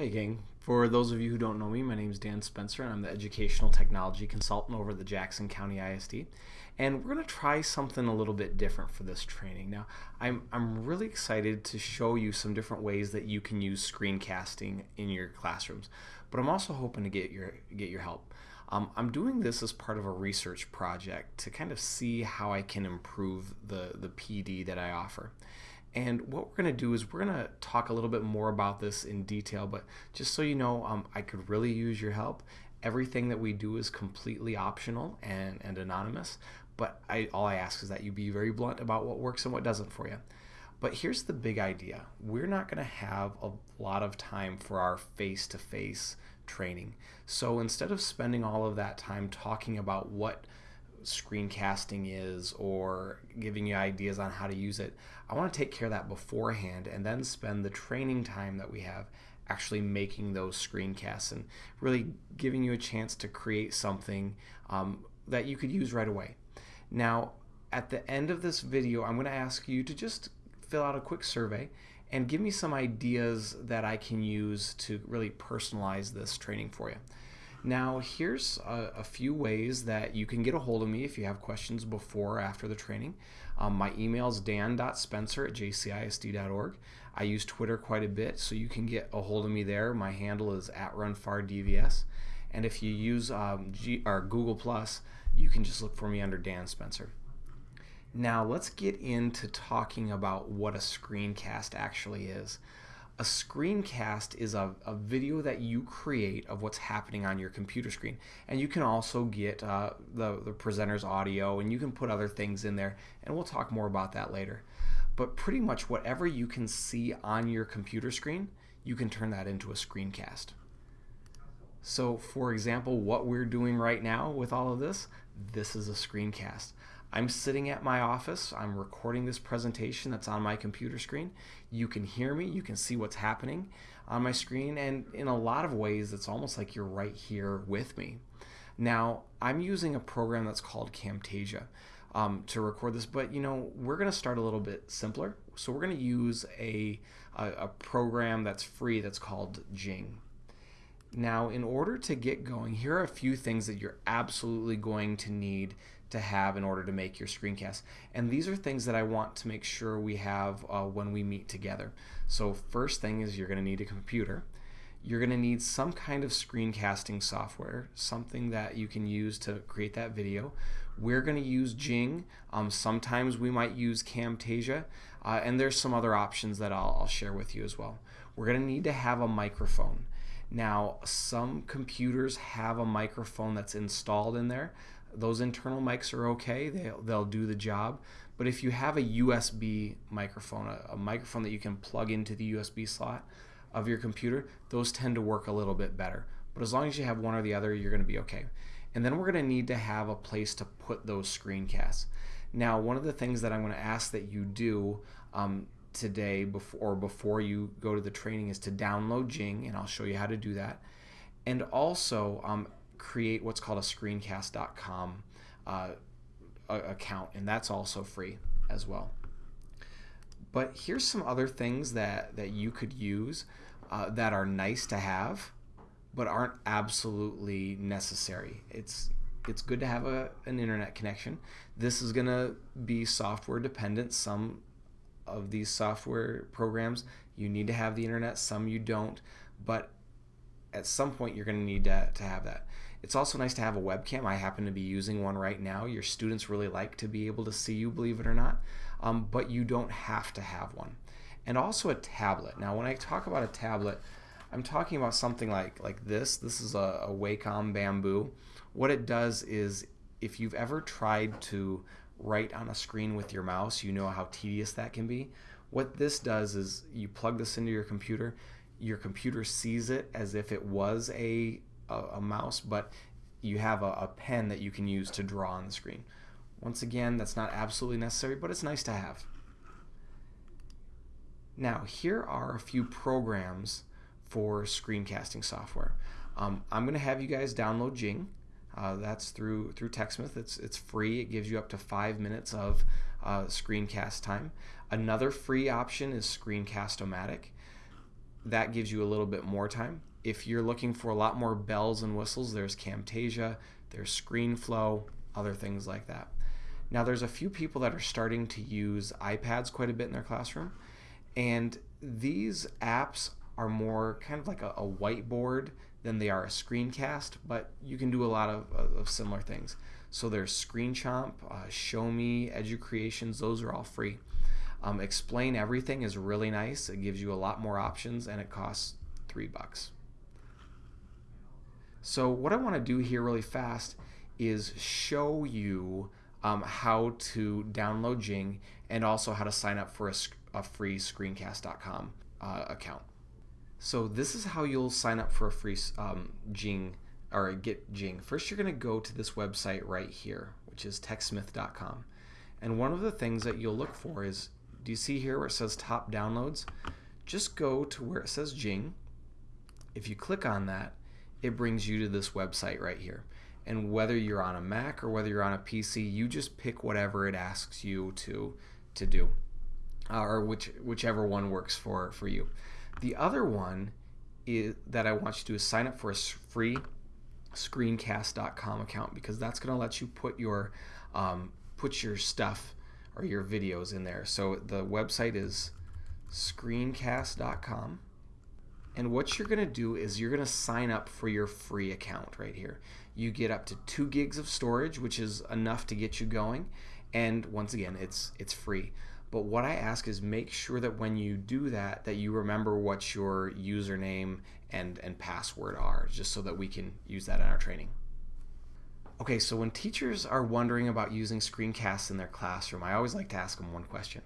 Hey, gang. For those of you who don't know me, my name is Dan Spencer, and I'm the Educational Technology Consultant over the Jackson County ISD. And we're going to try something a little bit different for this training. Now, I'm, I'm really excited to show you some different ways that you can use screencasting in your classrooms, but I'm also hoping to get your, get your help. Um, I'm doing this as part of a research project to kind of see how I can improve the, the PD that I offer. And what we're going to do is we're going to talk a little bit more about this in detail, but just so you know, um, I could really use your help. Everything that we do is completely optional and, and anonymous, but I, all I ask is that you be very blunt about what works and what doesn't for you. But here's the big idea. We're not going to have a lot of time for our face-to-face -face training. So instead of spending all of that time talking about what screencasting is or giving you ideas on how to use it. I want to take care of that beforehand and then spend the training time that we have actually making those screencasts and really giving you a chance to create something um, that you could use right away. Now, at the end of this video, I'm going to ask you to just fill out a quick survey and give me some ideas that I can use to really personalize this training for you. Now here's a, a, few ways that you can get a hold of me if you have questions before or after the training. Um, my email is dan.spencer at jcisd.org. I use Twitter quite a bit, so you can get a hold of me there. My handle is at runfardvs. And if you use um, G, or Google Plus, you can just look for me under Dan Spencer. Now let's get into talking about what a screencast actually is. A screencast is a, a, video that you create of what's happening on your computer screen. And you can also get uh, the, the presenter's audio and you can put other things in there. And we'll talk more about that later. But pretty much whatever you can see on your computer screen, you can turn that into a screencast. So for example, what we're doing right now with all of this, this is a screencast. I'm sitting at my office. I'm recording this presentation that's on my computer screen. You can hear me. You can see what's happening on my screen. And in a lot of ways, it's almost like you're right here with me. Now, I'm using a program that's called Camtasia um, to record this, but you know, we're going to start a little bit simpler. So we're going to use a, a, a program that's free that's called Jing. Now, in order to get going, here are a few things that you're absolutely going to need to have in order to make your screencast. And these are things that I want to make sure we have uh, when we meet together. So first thing is you're going to need a computer. You're going to need some kind of screencasting software, something that you can use to create that video. We're going to use Jing. Um, sometimes we might use Camtasia. Uh, and there's some other options that I'll, I'll share with you as well. We're going to need to have a microphone. Now, some computers have a microphone that's installed in there. Those internal mics are okay, they'll, they'll do the job. But if you have a USB microphone, a, a microphone that you can plug into the USB slot of your computer, those tend to work a little bit better. But as long as you have one or the other, you're going to be okay. And then we're going to need to have a place to put those screencasts. Now, one of the things that I'm going to ask that you do um, today before or before you go to the training is to download Jing, and I'll show you how to do that. And also um, create what's called a screencast.com uh, account, and that's also free as well. But here's some other things that, that you could use uh, that are nice to have, but aren't absolutely necessary. It's it's good to have a, an internet connection. This is going to be software dependent. Some of these software programs, you need to have the internet, some you don't, but at some point you're going to need to, to have that. It's also nice to have a webcam. I happen to be using one right now. Your students really like to be able to see you, believe it or not, um, but you don't have to have one. And also a tablet. Now, when I talk about a tablet, I'm talking about something like, like this. This is a, a Wacom Bamboo. What it does is if you've ever tried to write on a screen with your mouse, you know how tedious that can be. What this does is you plug this into your computer, your computer sees it as if it was a, a, a mouse, but you have a, a pen that you can use to draw on the screen. Once again, that's not absolutely necessary, but it's nice to have. Now, here are a few programs for screencasting software. Um, I'm going to have you guys download Jing. Uh, that's through through TechSmith. It's it's free. It gives you up to five minutes of uh, screencast time. Another free option is Screencast-O-Matic. that gives you a little bit more time. If you're looking for a lot more bells and whistles, there's Camtasia, there's ScreenFlow, other things like that. Now, there's a few people that are starting to use iPads quite a bit in their classroom, and these apps are more kind of like a, a whiteboard than they are a screencast, but you can do a lot of, of similar things. So there's ScreenChomp, uh, Show Me, Educreations, those are all free. Um, Explain Everything is really nice. It gives you a lot more options and it costs three bucks. So what I want to do here really fast is show you um, how to download Jing and also how to sign up for a, a free screencast.com uh, account. So this is how you'll sign up for a free um, Jing or get Jing. First, you're going to go to this website right here, which is techsmith.com. And one of the things that you'll look for is, do you see here where it says top downloads? Just go to where it says Jing. If you click on that, it brings you to this website right here and whether you're on a Mac or whether you're on a PC, you just pick whatever it asks you to to do, uh, or which whichever one works for for you. The other one is that I want you to do is sign up for a free screencast.com account because that's going to let you put your um, put your stuff or your videos in there. So the website is screencast.com. And what you're going to do is you're going to sign up for your free account right here. You get up to two gigs of storage, which is enough to get you going. And once again, it's it's free. But what I ask is make sure that when you do that, that you remember what your username and, and password are, just so that we can use that in our training. Okay, so when teachers are wondering about using screencasts in their classroom, I always like to ask them one question.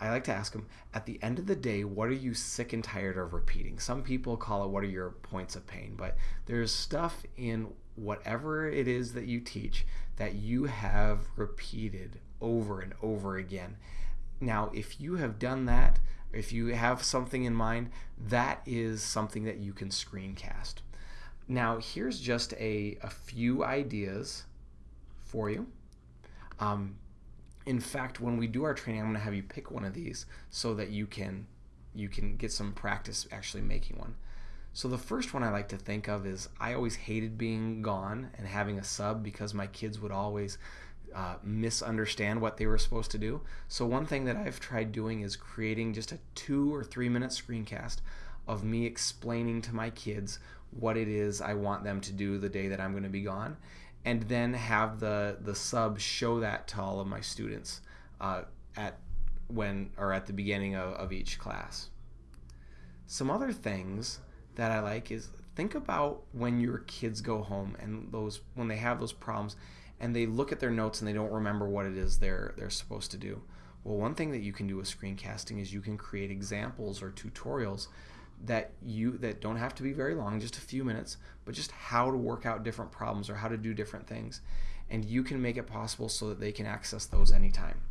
I like to ask them, at the end of the day, what are you sick and tired of repeating? Some people call it what are your points of pain, but there's stuff in whatever it is that you teach that you have repeated over and over again. Now, if you have done that, if you have something in mind, that is something that you can screencast. Now, here's just a, a few ideas for you. Um, in fact, when we do our training, I'm going to have you pick one of these so that you can you can get some practice actually making one. So the first one I like to think of is I always hated being gone and having a sub because my kids would always uh, misunderstand what they were supposed to do. So one thing that I've tried doing is creating just a two or three minute screencast of me explaining to my kids what it is I want them to do the day that I'm going to be gone, and then have the the sub show that to all of my students uh, at when or at the beginning of, of each class. Some other things that I like is think about when your kids go home and those when they have those problems and they look at their notes and they don't remember what it is they're they're supposed to do. Well, one thing that you can do with screencasting is you can create examples or tutorials that you that don't have to be very long, just a few minutes, but just how to work out different problems or how to do different things. And you can make it possible so that they can access those anytime.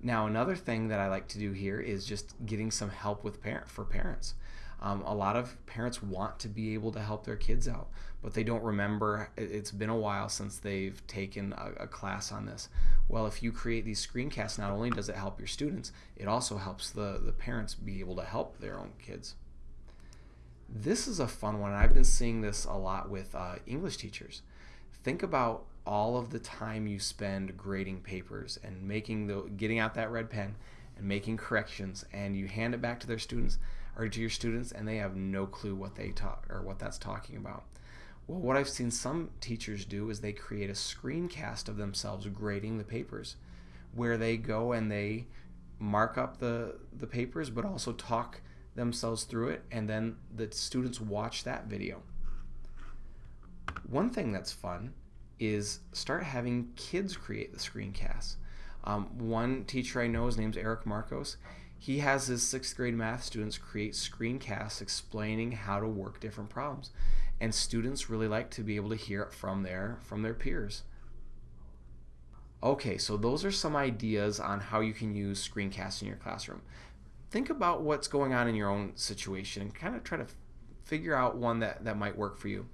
Now, another thing that I like to do here is just getting some help with parent for parents. Um, a lot of parents want to be able to help their kids out, but they don't remember. It's been a while since they've taken a, a class on this. Well, if you create these screencasts, not only does it help your students, it also helps the, the parents be able to help their own kids. This is a fun one. I've been seeing this a lot with uh, English teachers. Think about all of the time you spend grading papers and making the getting out that red pen and making corrections and you hand it back to their students or to your students and they have no clue what they talk or what that's talking about. Well, what I've seen some teachers do is they create a screencast of themselves grading the papers where they go and they mark up the the papers but also talk themselves through it and then the students watch that video. One thing that's fun is start having kids create the screencasts. Um, one teacher I know, his name's Eric Marcos he has his sixth grade math students create screencasts explaining how to work different problems. And students really like to be able to hear it from their from their peers. Okay so those are some ideas on how you can use screencasts in your classroom. Think about what's going on in your own situation and kind of try to figure out one that that might work for you.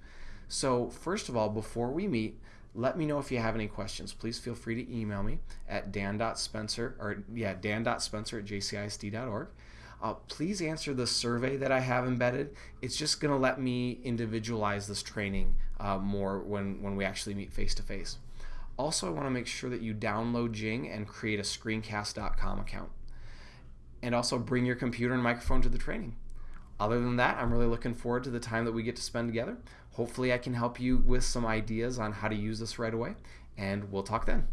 So first of all before we meet let me know if you have any questions. Please feel free to email me at dan.spencer or yeah dan.spencer at jcisd.org. uh, please answer the survey that I have embedded. It's just going to let me individualize this training uh, more when, when we actually meet face to face. Also, I want to make sure that you download Jing and create a screencast.com account. And also bring your computer and microphone to the training. Other than that, I'm really looking forward to the time that we get to spend together. Hopefully, I can help you with some ideas on how to use this right away, and we'll talk then.